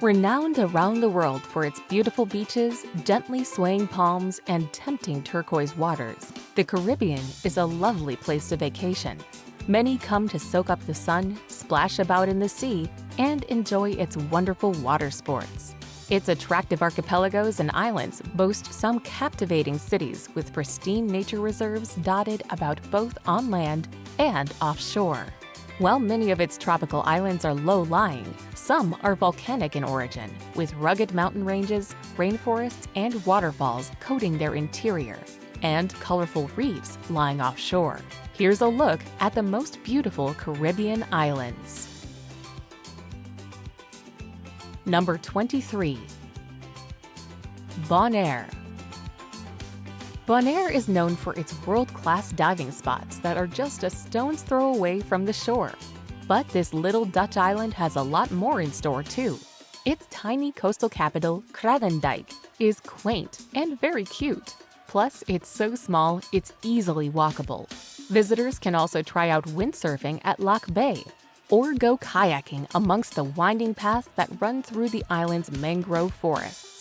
Renowned around the world for its beautiful beaches, gently swaying palms, and tempting turquoise waters, the Caribbean is a lovely place to vacation. Many come to soak up the sun, splash about in the sea, and enjoy its wonderful water sports. Its attractive archipelagos and islands boast some captivating cities with pristine nature reserves dotted about both on land and offshore. While many of its tropical islands are low-lying, some are volcanic in origin, with rugged mountain ranges, rainforests, and waterfalls coating their interior, and colorful reefs lying offshore. Here's a look at the most beautiful Caribbean islands. Number 23. Bonaire. Bonaire is known for its world-class diving spots that are just a stone's throw away from the shore. But this little Dutch island has a lot more in store too. Its tiny coastal capital, Kralendijk, is quaint and very cute. Plus, it's so small, it's easily walkable. Visitors can also try out windsurfing at Lac Bay, or go kayaking amongst the winding paths that run through the island's mangrove forests.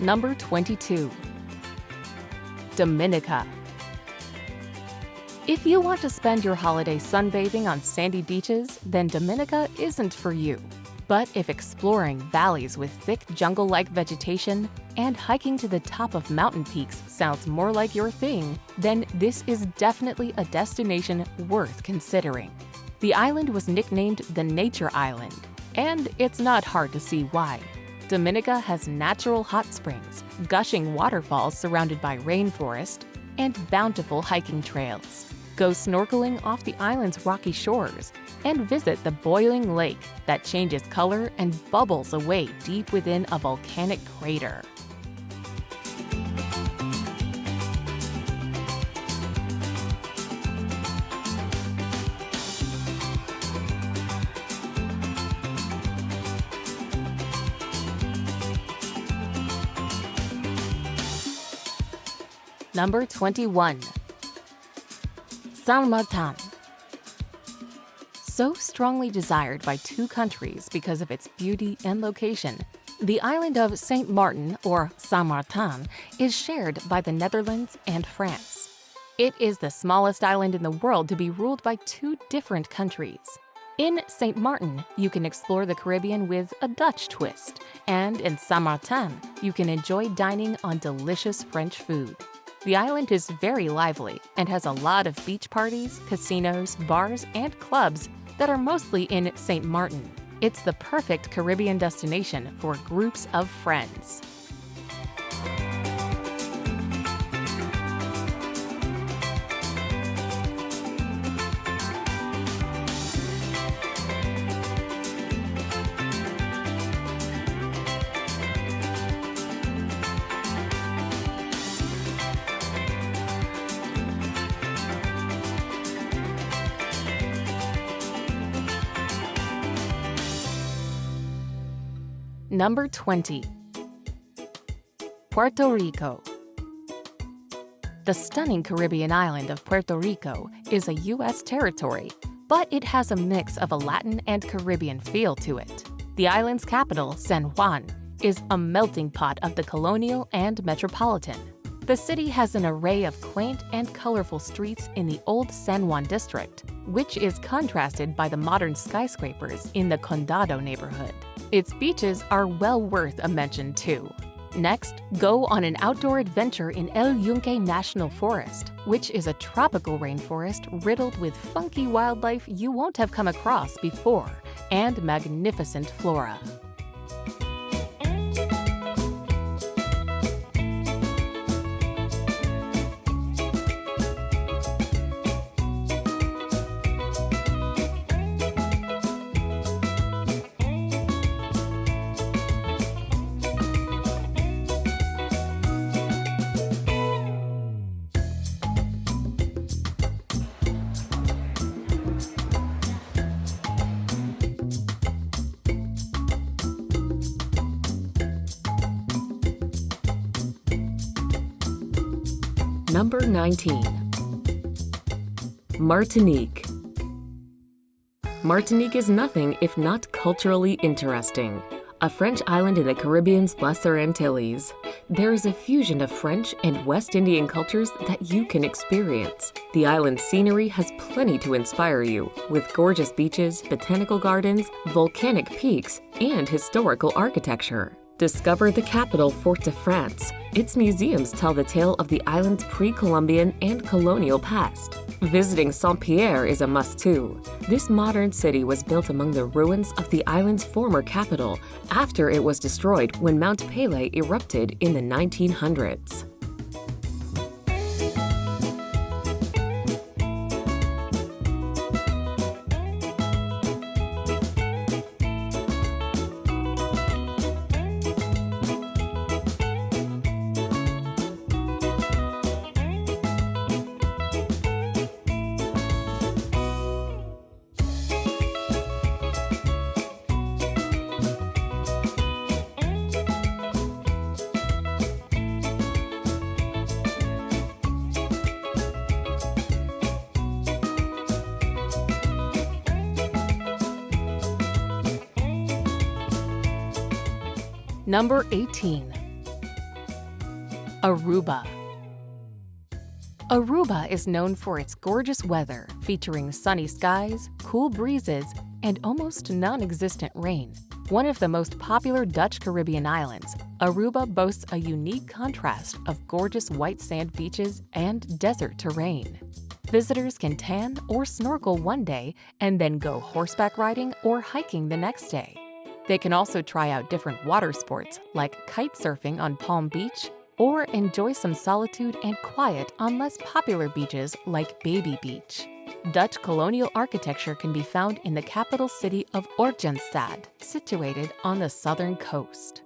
Number 22. Dominica. If you want to spend your holiday sunbathing on sandy beaches, then Dominica isn't for you. But if exploring valleys with thick jungle-like vegetation and hiking to the top of mountain peaks sounds more like your thing, then this is definitely a destination worth considering. The island was nicknamed the Nature Island, and it's not hard to see why. Dominica has natural hot springs, gushing waterfalls surrounded by rainforest, and bountiful hiking trails. Go snorkeling off the island's rocky shores and visit the boiling lake that changes color and bubbles away deep within a volcanic crater. Number 21. Saint Martin. So strongly desired by two countries because of its beauty and location, the island of Sint Maarten, or Saint Martin, is shared by the Netherlands and France. It is the smallest island in the world to be ruled by two different countries. In Sint Maarten, you can explore the Caribbean with a Dutch twist, and in Saint Martin, you can enjoy dining on delicious French food. The island is very lively and has a lot of beach parties, casinos, bars, and clubs that are mostly in Sint Maarten. It's the perfect Caribbean destination for groups of friends. Number 20. Puerto Rico. The stunning Caribbean island of Puerto Rico is a U.S. territory, but it has a mix of a Latin and Caribbean feel to it. The island's capital, San Juan, is a melting pot of the colonial and metropolitan. The city has an array of quaint and colorful streets in the old San Juan district, which is contrasted by the modern skyscrapers in the Condado neighborhood. Its beaches are well worth a mention too. Next, go on an outdoor adventure in El Yunque National Forest, which is a tropical rainforest riddled with funky wildlife you won't have come across before, and magnificent flora. Number 19. Martinique. Martinique is nothing if not culturally interesting. A French island in the Caribbean's Lesser Antilles. There is a fusion of French and West Indian cultures that you can experience. The island's scenery has plenty to inspire you, with gorgeous beaches, botanical gardens, volcanic peaks, and historical architecture. Discover the capital, Fort-de-France. Its museums tell the tale of the island's pre-Columbian and colonial past. Visiting Saint-Pierre is a must too. This modern city was built among the ruins of the island's former capital after it was destroyed when Mount Pelée erupted in the 1900s. Number 18. Aruba. Aruba is known for its gorgeous weather, featuring sunny skies, cool breezes, and almost non-existent rain. One of the most popular Dutch Caribbean islands, Aruba boasts a unique contrast of gorgeous white sand beaches and desert terrain. Visitors can tan or snorkel one day and then go horseback riding or hiking the next day. They can also try out different water sports like kite surfing on Palm Beach or enjoy some solitude and quiet on less popular beaches like Baby Beach. Dutch colonial architecture can be found in the capital city of Oranjestad, situated on the southern coast.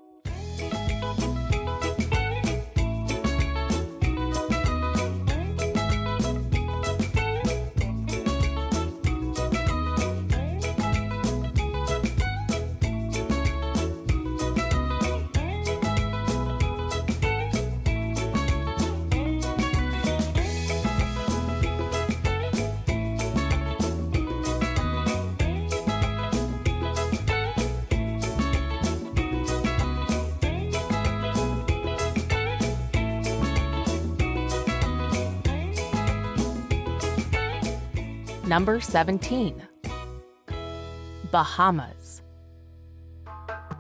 Number 17. Bahamas.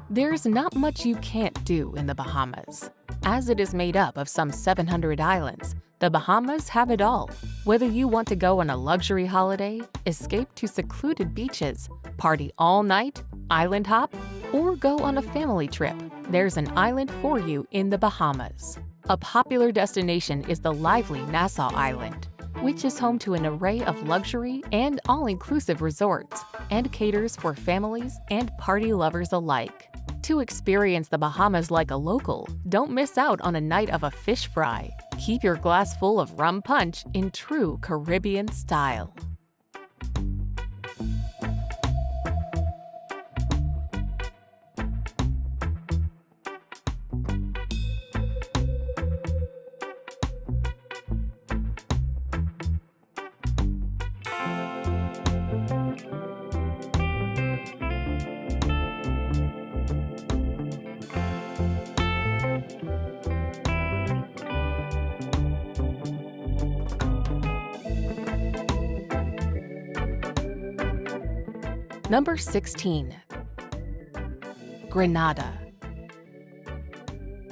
There's not much you can't do in the Bahamas. As it is made up of some 700 islands, the Bahamas have it all. Whether you want to go on a luxury holiday, escape to secluded beaches, party all night, island hop, or go on a family trip, there's an island for you in the Bahamas. A popular destination is the lively Nassau Island which is home to an array of luxury and all-inclusive resorts and caters for families and party lovers alike. To experience the Bahamas like a local, don't miss out on a night of a fish fry. Keep your glass full of rum punch in true Caribbean style. Number 16. Grenada.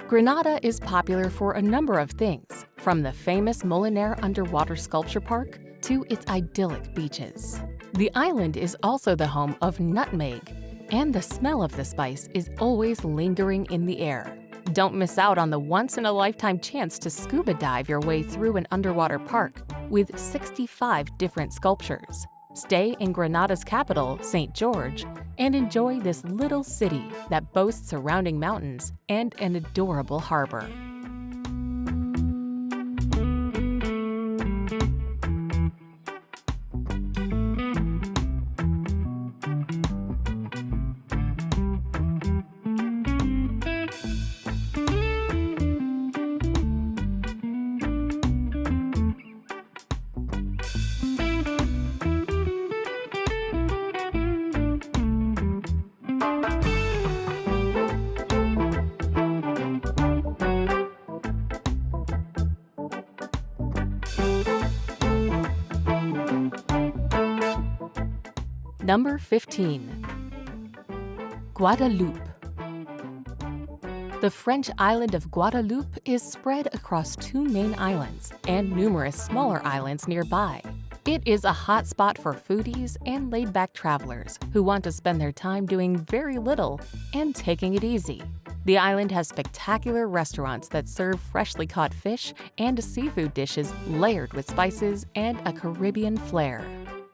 Grenada is popular for a number of things, from the famous Molinere Underwater Sculpture Park to its idyllic beaches. The island is also the home of nutmeg, and the smell of the spice is always lingering in the air. Don't miss out on the once-in-a-lifetime chance to scuba dive your way through an underwater park with 65 different sculptures. Stay in Grenada's capital, St. George, and enjoy this little city that boasts surrounding mountains and an adorable harbor. Number 15. Guadeloupe. The French island of Guadeloupe is spread across two main islands and numerous smaller islands nearby. It is a hotspot for foodies and laid-back travelers who want to spend their time doing very little and taking it easy. The island has spectacular restaurants that serve freshly caught fish and seafood dishes layered with spices and a Caribbean flair.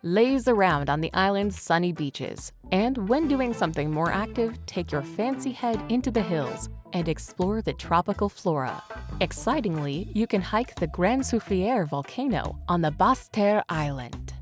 Laze around on the island's sunny beaches, and when doing something more active, take your fancy head into the hills and explore the tropical flora. Excitingly, you can hike the Grand Soufriere volcano on the Basse-Terre Island.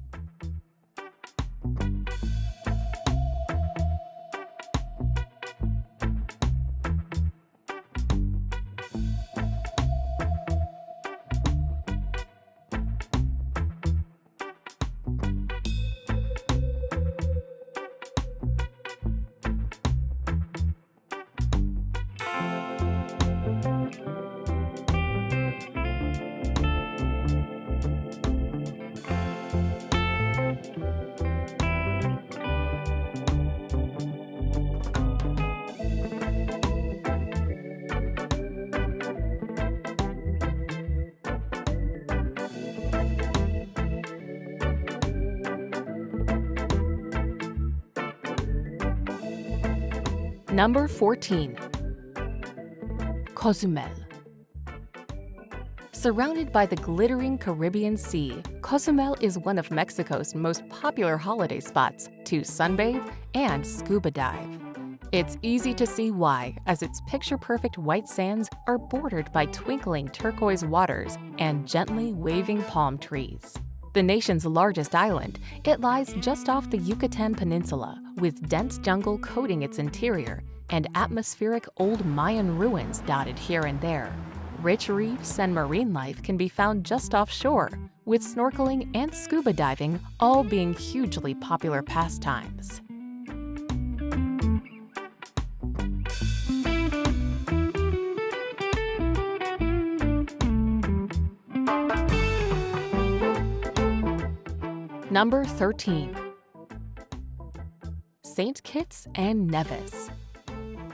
Number 14. Cozumel. Surrounded by the glittering Caribbean Sea, Cozumel is one of Mexico's most popular holiday spots to sunbathe and scuba dive. It's easy to see why, as its picture-perfect white sands are bordered by twinkling turquoise waters and gently waving palm trees. The nation's largest island, it lies just off the Yucatan Peninsula, with dense jungle coating its interior and atmospheric old Mayan ruins dotted here and there. Rich reefs and marine life can be found just offshore, with snorkeling and scuba diving all being hugely popular pastimes. Number 13. St. Kitts and Nevis.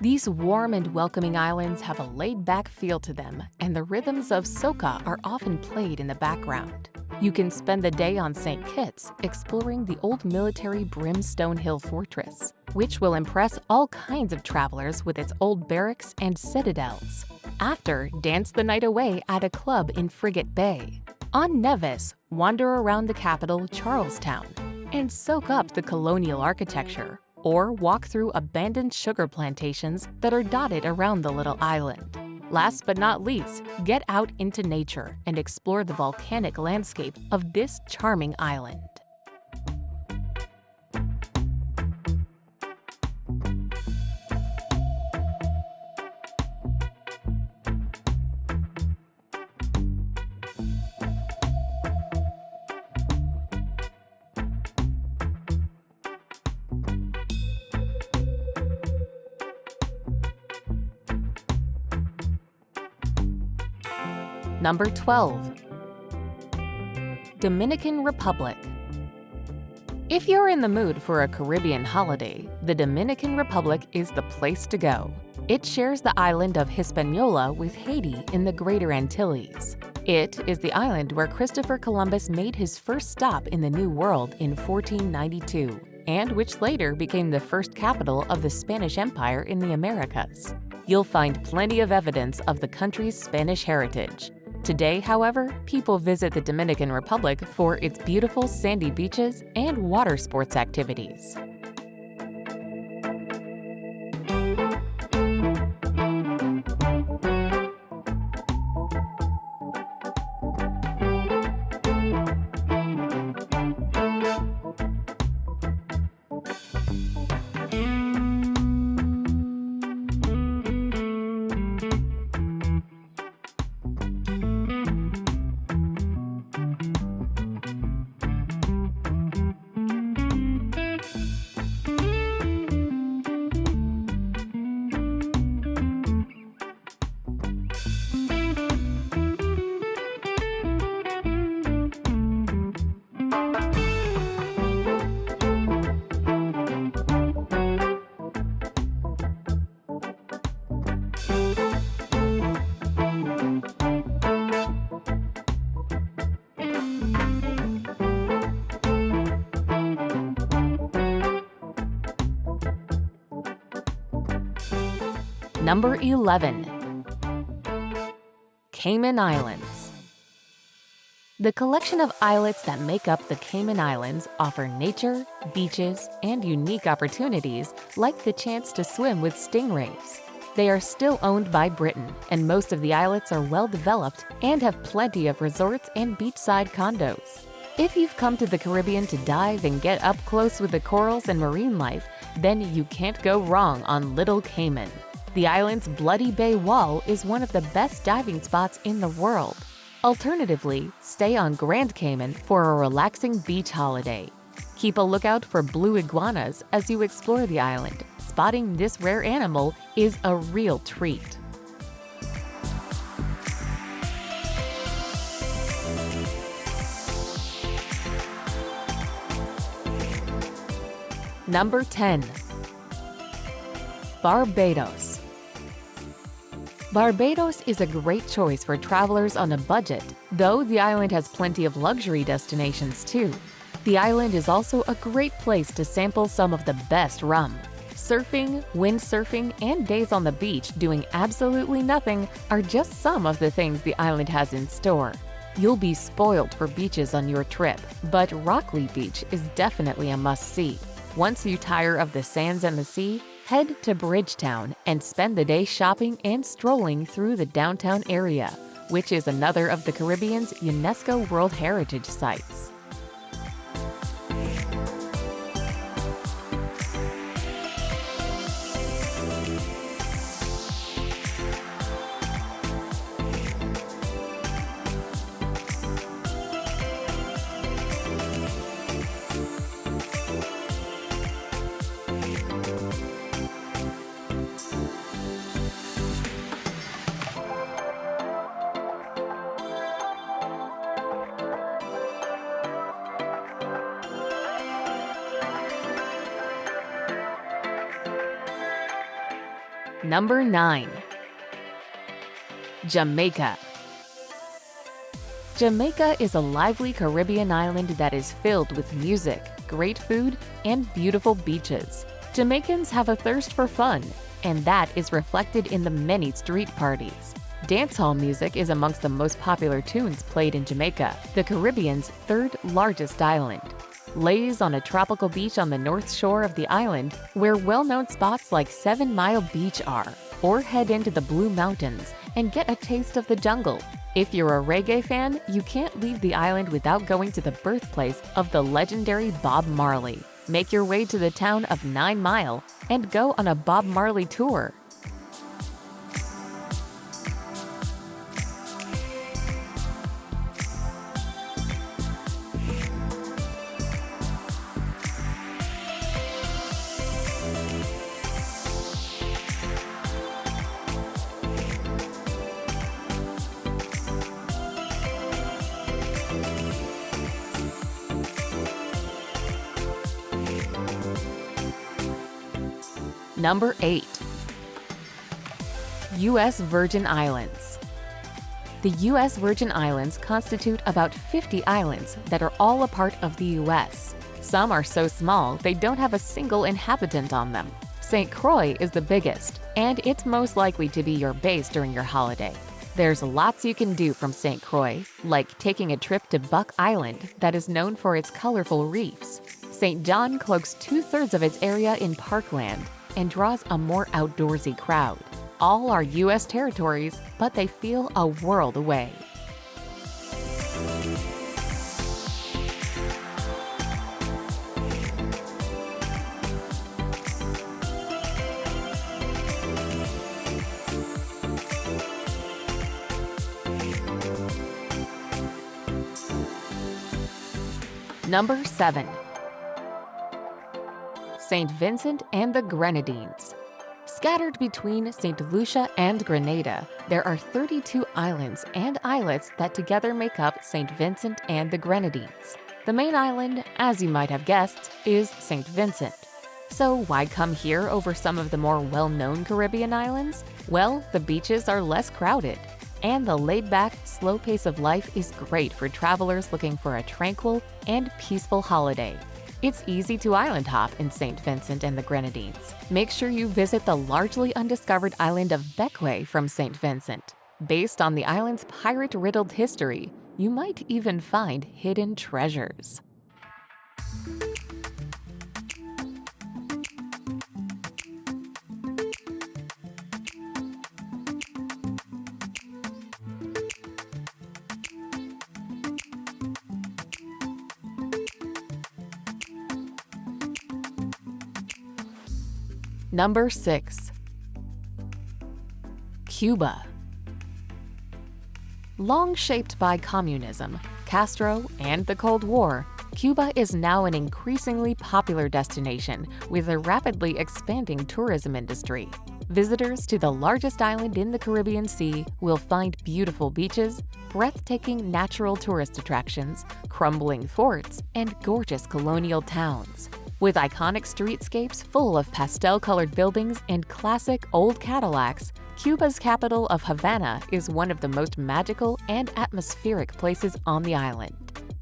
These warm and welcoming islands have a laid-back feel to them, and the rhythms of soca are often played in the background. You can spend the day on St. Kitts exploring the old military Brimstone Hill Fortress, which will impress all kinds of travelers with its old barracks and citadels. After, dance the night away at a club in Frigate Bay. On Nevis, wander around the capital, Charlestown, and soak up the colonial architecture, or walk through abandoned sugar plantations that are dotted around the little island. Last but not least, get out into nature and explore the volcanic landscape of this charming island. Number 12. Dominican Republic. If you're in the mood for a Caribbean holiday, the Dominican Republic is the place to go. It shares the island of Hispaniola with Haiti in the Greater Antilles. It is the island where Christopher Columbus made his first stop in the New World in 1492, and which later became the first capital of the Spanish Empire in the Americas. You'll find plenty of evidence of the country's Spanish heritage, Today, however, people visit the Dominican Republic for its beautiful sandy beaches and water sports activities. Number 11. Cayman Islands. The collection of islets that make up the Cayman Islands offer nature, beaches, and unique opportunities like the chance to swim with stingrays. They are still owned by Britain, and most of the islets are well developed and have plenty of resorts and beachside condos. If you've come to the Caribbean to dive and get up close with the corals and marine life, then you can't go wrong on Little Cayman. The island's Bloody Bay Wall is one of the best diving spots in the world. Alternatively, stay on Grand Cayman for a relaxing beach holiday. Keep a lookout for blue iguanas as you explore the island. Spotting this rare animal is a real treat. Number 10. Barbados. Barbados is a great choice for travelers on a budget, though the island has plenty of luxury destinations too. The island is also a great place to sample some of the best rum. Surfing, windsurfing, and days on the beach doing absolutely nothing are just some of the things the island has in store. You'll be spoiled for beaches on your trip, but Rockley Beach is definitely a must-see. Once you tire of the sands and the sea, head to Bridgetown and spend the day shopping and strolling through the downtown area, which is another of the Caribbean's UNESCO World Heritage Sites. Number 9. Jamaica. Jamaica is a lively Caribbean island that is filled with music, great food, and beautiful beaches. Jamaicans have a thirst for fun, and that is reflected in the many street parties. Dancehall music is amongst the most popular tunes played in Jamaica, the Caribbean's third largest island lays on a tropical beach on the north shore of the island, where well-known spots like Seven Mile Beach are, or head into the Blue Mountains and get a taste of the jungle. If you're a reggae fan, you can't leave the island without going to the birthplace of the legendary Bob Marley. Make your way to the town of Nine Mile and go on a Bob Marley tour. Number 8. U.S. Virgin Islands. The U.S. Virgin Islands constitute about 50 islands that are all a part of the U.S. Some are so small they don't have a single inhabitant on them. St. Croix is the biggest, and it's most likely to be your base during your holiday. There's lots you can do from St. Croix, like taking a trip to Buck Island that is known for its colorful reefs. St. John cloaks two-thirds of its area in parkland and draws a more outdoorsy crowd. All are U.S. territories, but they feel a world away. Number 7. St. Vincent and the Grenadines. Scattered between St. Lucia and Grenada, there are 32 islands and islets that together make up St. Vincent and the Grenadines. The main island, as you might have guessed, is St. Vincent. So why come here over some of the more well-known Caribbean islands? Well, the beaches are less crowded, and the laid-back, slow pace of life is great for travelers looking for a tranquil and peaceful holiday. It's easy to island hop in St. Vincent and the Grenadines. Make sure you visit the largely undiscovered island of Bequia from St. Vincent. Based on the island's pirate riddled history, you might even find hidden treasures. Number 6. Cuba. Long shaped by communism, Castro, and the Cold War, Cuba is now an increasingly popular destination with a rapidly expanding tourism industry. Visitors to the largest island in the Caribbean Sea will find beautiful beaches, breathtaking natural tourist attractions, crumbling forts, and gorgeous colonial towns. With iconic streetscapes full of pastel-colored buildings and classic old Cadillacs, Cuba's capital of Havana is one of the most magical and atmospheric places on the island.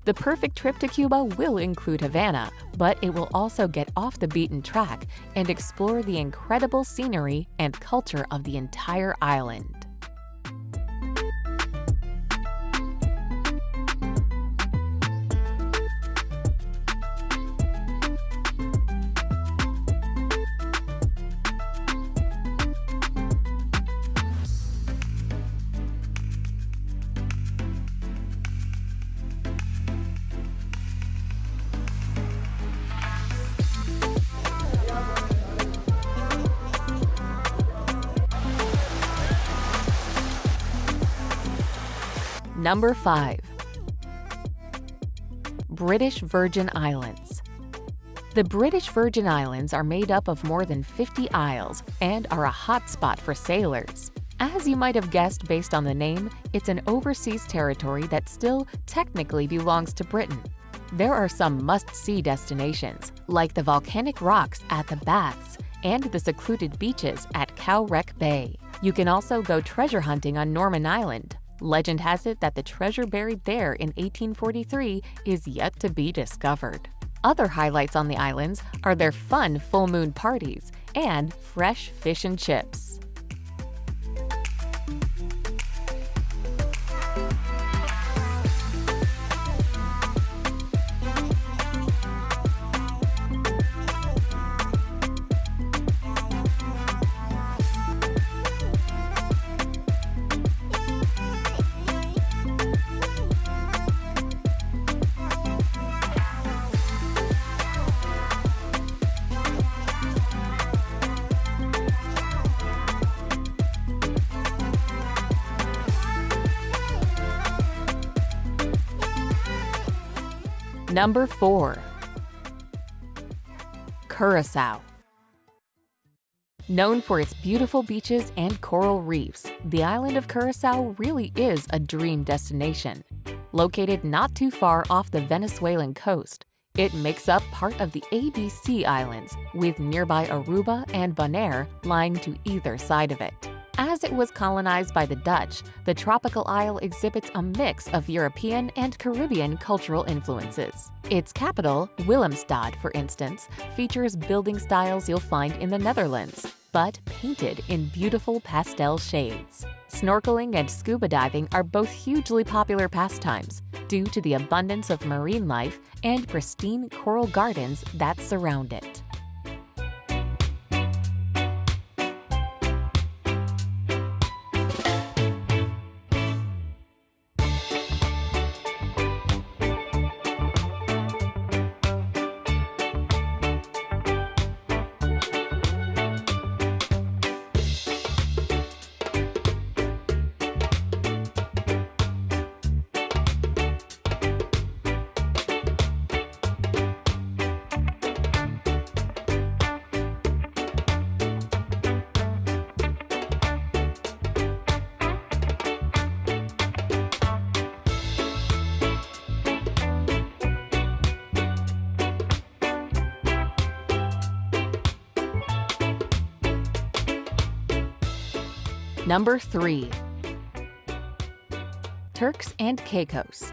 The perfect trip to Cuba will include Havana, but it will also get off the beaten track and explore the incredible scenery and culture of the entire island. Number 5. British Virgin Islands. The British Virgin Islands are made up of more than 50 isles and are a hotspot for sailors. As you might have guessed based on the name, it's an overseas territory that still technically belongs to Britain. There are some must-see destinations, like the volcanic rocks at the Baths and the secluded beaches at Cow Wreck Bay. You can also go treasure hunting on Norman Island, Legend has it that the treasure buried there in 1843 is yet to be discovered. Other highlights on the islands are their fun full moon parties and fresh fish and chips. Number 4. Curacao. Known for its beautiful beaches and coral reefs, the island of Curacao really is a dream destination. Located not too far off the Venezuelan coast, it makes up part of the ABC Islands, with nearby Aruba and Bonaire lying to either side of it. As it was colonized by the Dutch, the tropical isle exhibits a mix of European and Caribbean cultural influences. Its capital, Willemstad, for instance, features building styles you'll find in the Netherlands, but painted in beautiful pastel shades. Snorkeling and scuba diving are both hugely popular pastimes due to the abundance of marine life and pristine coral gardens that surround it. Number 3. Turks and Caicos.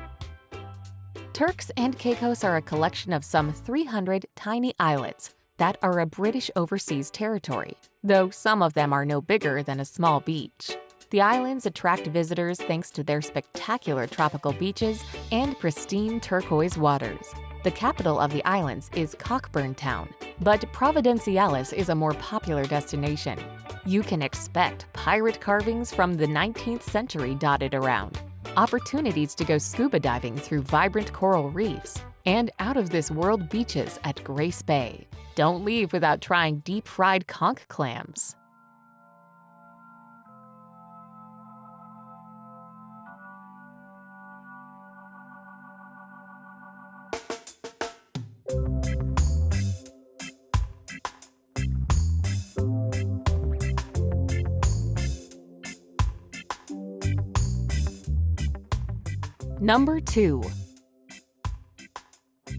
Turks and Caicos are a collection of some 300 tiny islets that are a British overseas territory, though some of them are no bigger than a small beach. The islands attract visitors thanks to their spectacular tropical beaches and pristine turquoise waters. The capital of the islands is Cockburn Town, but Providenciales is a more popular destination. You can expect pirate carvings from the 19th century dotted around, opportunities to go scuba diving through vibrant coral reefs, and out-of-this-world beaches at Grace Bay. Don't leave without trying deep-fried conch clams. Number 2.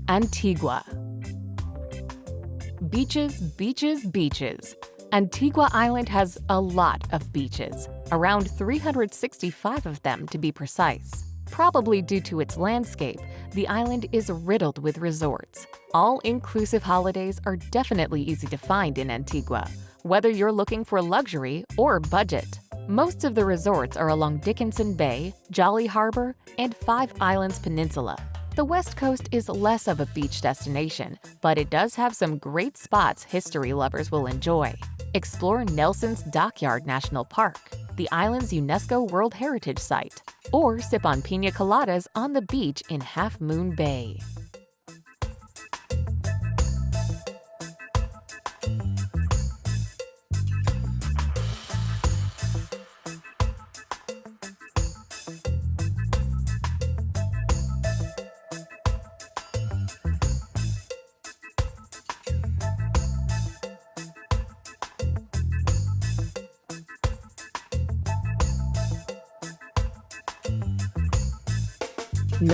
Antigua Beaches, beaches, beaches. Antigua Island has a lot of beaches, around 365 of them to be precise. Probably due to its landscape, the island is riddled with resorts. All-inclusive holidays are definitely easy to find in Antigua, whether you're looking for luxury or budget. Most of the resorts are along Dickenson Bay, Jolly Harbor, and Five Islands Peninsula. The West Coast is less of a beach destination, but it does have some great spots history lovers will enjoy. Explore Nelson's Dockyard National Park, the island's UNESCO World Heritage Site, or sip on pina coladas on the beach in Half Moon Bay.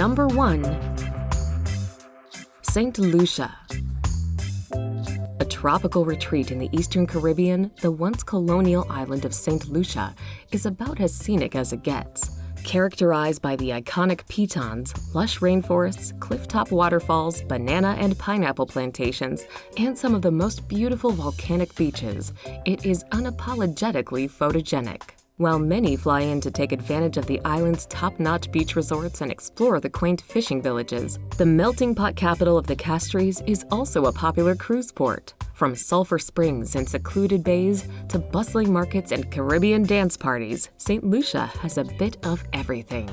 Number 1. St. Lucia A tropical retreat in the eastern Caribbean, the once colonial island of St. Lucia is about as scenic as it gets. Characterized by the iconic pitons, lush rainforests, clifftop waterfalls, banana and pineapple plantations, and some of the most beautiful volcanic beaches, it is unapologetically photogenic. While many fly in to take advantage of the island's top-notch beach resorts and explore the quaint fishing villages, the melting pot capital of the Castries is also a popular cruise port. From sulfur springs and secluded bays to bustling markets and Caribbean dance parties, St. Lucia has a bit of everything.